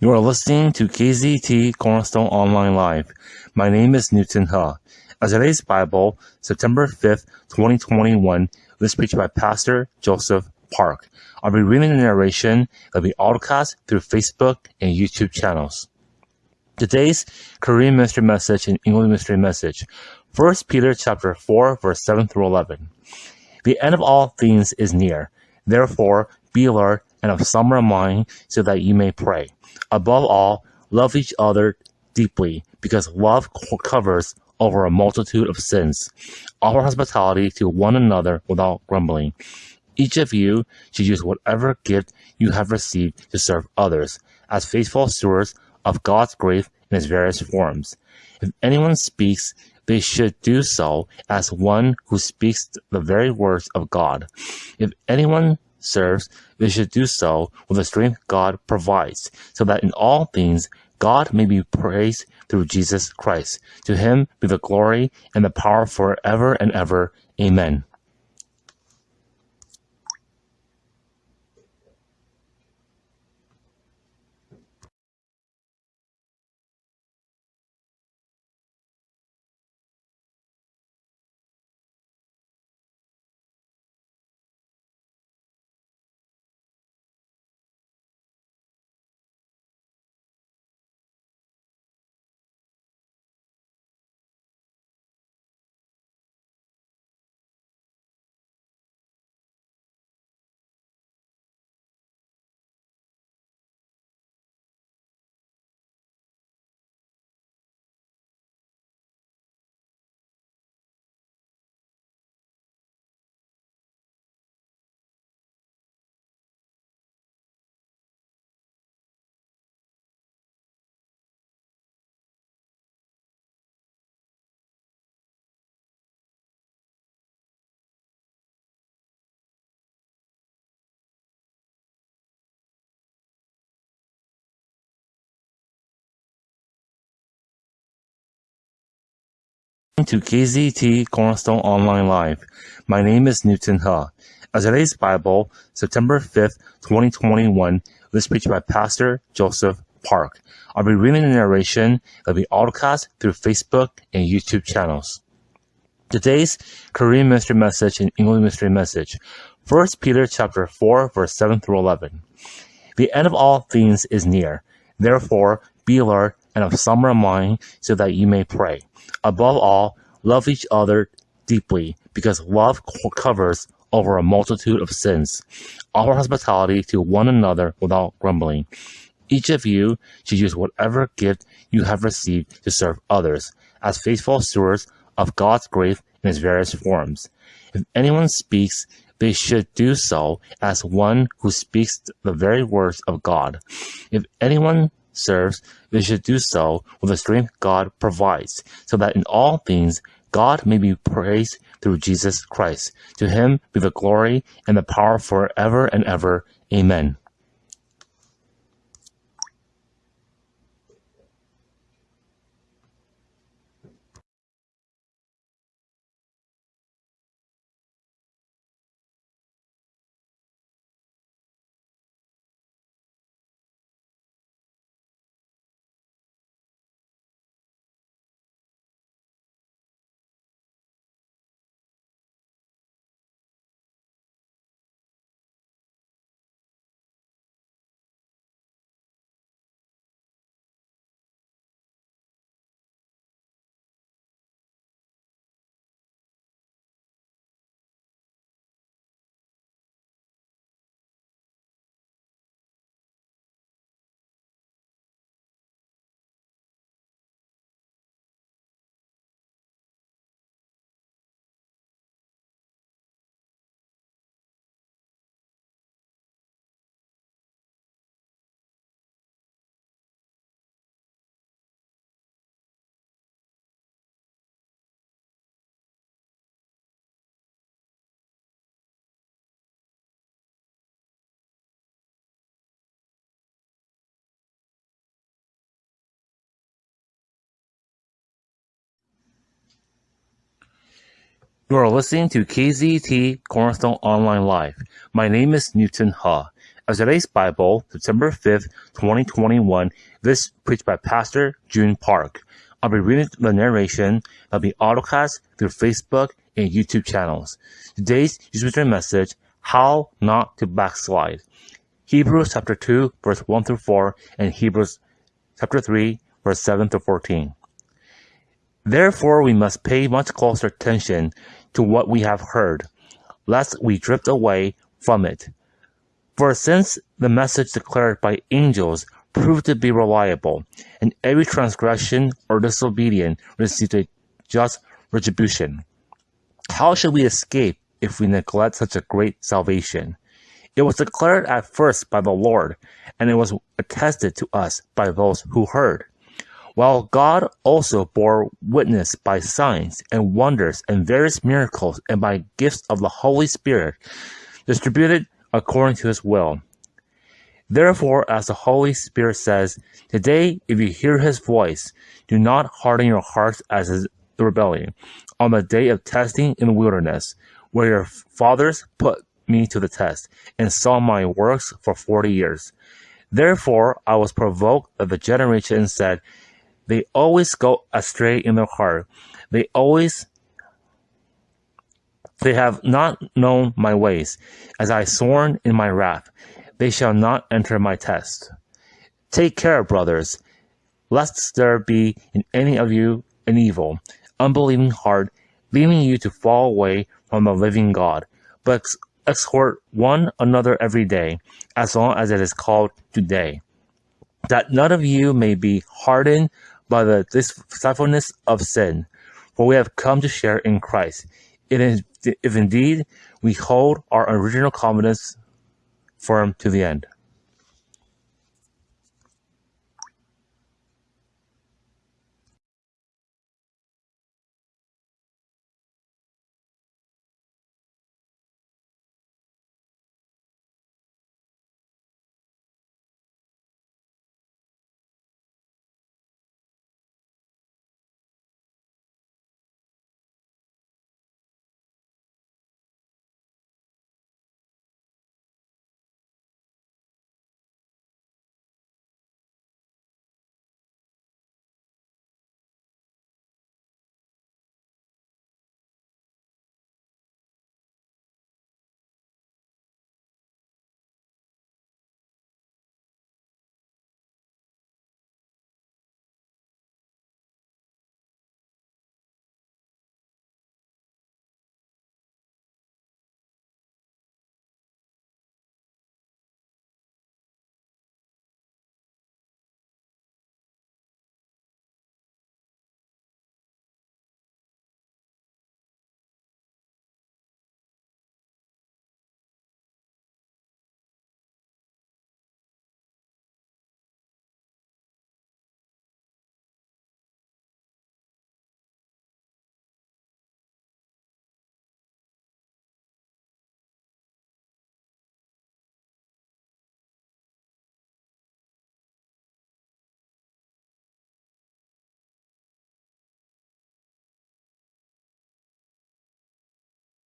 You are listening to KZT Cornerstone Online Live. My name is Newton Huh. As today's Bible, September 5th, 2021, was preached by Pastor Joseph Park. I'll be reading the narration that will be broadcast through Facebook and YouTube channels. Today's Korean ministry message and English ministry message. 1 Peter chapter 4, verse 7 through 11. The end of all things is near. Therefore, be alert and of sober mind so that you may pray. Above all, love each other deeply because love covers over a multitude of sins. Offer hospitality to one another without grumbling. Each of you should use whatever gift you have received to serve others as faithful stewards of God's grace in its various forms. If anyone speaks, they should do so as one who speaks the very words of God. If anyone serves, they should do so with the strength God provides, so that in all things God may be praised through Jesus Christ. To him be the glory and the power forever and ever. Amen. To KZT Cornerstone Online Live. My name is Newton Huh. As today's Bible, September 5th, 2021, was preached by Pastor Joseph Park. I'll be reading the narration will be broadcast through Facebook and YouTube channels. Today's Korean ministry message and English ministry message. 1 Peter chapter 4, verse 7 through 11. The end of all things is near. Therefore, be alert and of sober mind so that you may pray. Above all, love each other deeply because love covers over a multitude of sins. Offer hospitality to one another without grumbling. Each of you should use whatever gift you have received to serve others as faithful stewards of God's grace in its various forms. If anyone speaks, they should do so as one who speaks the very words of God. If anyone serves, we should do so with the strength God provides, so that in all things God may be praised through Jesus Christ. To him be the glory and the power forever and ever. Amen. You are listening to KZT Cornerstone Online Live. My name is Newton Huh. As today's Bible, September 5th, 2021, this preached by Pastor June Park. I'll be reading the narration that'll be autocast through Facebook and YouTube channels. Today's user message, How Not to Backslide. Hebrews chapter 2, verse 1 through 4, and Hebrews chapter 3, verse 7 to 14. Therefore, we must pay much closer attention to what we have heard, lest we drift away from it. For since the message declared by angels proved to be reliable, and every transgression or disobedience received a just retribution, how should we escape if we neglect such a great salvation? It was declared at first by the Lord, and it was attested to us by those who heard. While God also bore witness by signs and wonders and various miracles and by gifts of the Holy Spirit, distributed according to his will. Therefore, as the Holy Spirit says, Today, if you hear his voice, do not harden your hearts as in the rebellion, on the day of testing in the wilderness, where your fathers put me to the test, and saw my works for forty years. Therefore I was provoked at the generation and said, They always go astray in their heart. They always they have not known my ways. As I sworn in my wrath, they shall not enter my test. Take care, brothers, lest there be in any of you an evil, unbelieving heart, leading you to fall away from the living God. But exhort one another every day, as long as it is called today, that none of you may be hardened by the deceitfulness of sin, for we have come to share in Christ. If indeed we hold our original confidence firm to the end.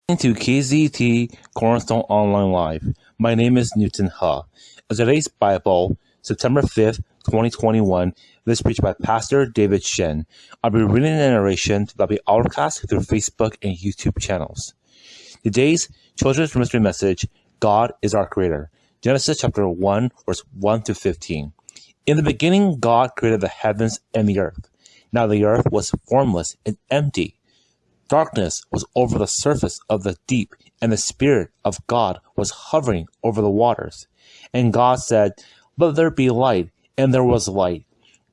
To KZT Cornerstone Online Live. My name is Newton Ha. As today's Bible, September 5th, 2021, this preached by Pastor David Shen. I'll be reading the narration that'll be broadcast through Facebook and YouTube channels. Today's children's mystery message, God is our creator. Genesis chapter 1, verse 1 to 15. In the beginning, God created the heavens and the earth. Now the earth was formless and empty Darkness was over the surface of the deep, and the Spirit of God was hovering over the waters. And God said, Let there be light, and there was light.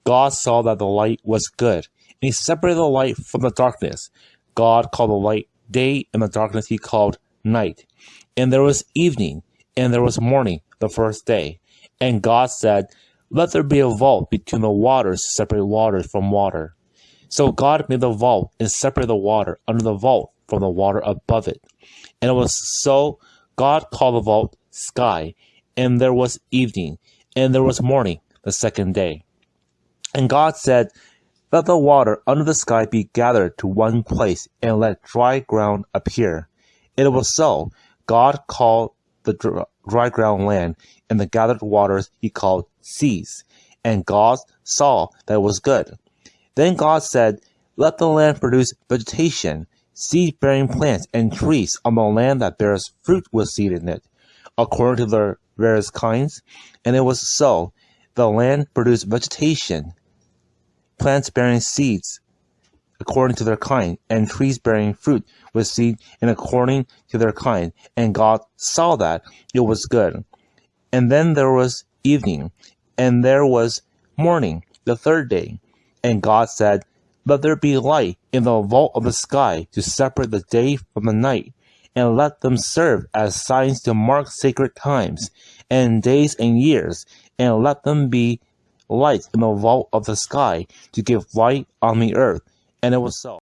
God saw that the light was good, and he separated the light from the darkness. God called the light day, and the darkness he called night. And there was evening, and there was morning the first day. And God said, Let there be a vault between the waters to separate waters from water. So God made the vault and separated the water under the vault from the water above it. And it was so God called the vault sky, and there was evening, and there was morning the second day. And God said, Let the water under the sky be gathered to one place, and let dry ground appear. And it was so. God called the dry ground land, and the gathered waters he called seas. And God saw that it was good. Then God said, Let the land produce vegetation, seed bearing plants, and trees on the land that bears fruit with seed in it, according to their various kinds. And it was so. The land produced vegetation, plants bearing seeds according to their kind, and trees bearing fruit with seed and according to their kind. And God saw that it was good. And then there was evening, and there was morning, the third day. And God said, Let there be light in the vault of the sky to separate the day from the night, and let them serve as signs to mark sacred times, and days and years, and let them be lights in the vault of the sky to give light on the earth. And it was so.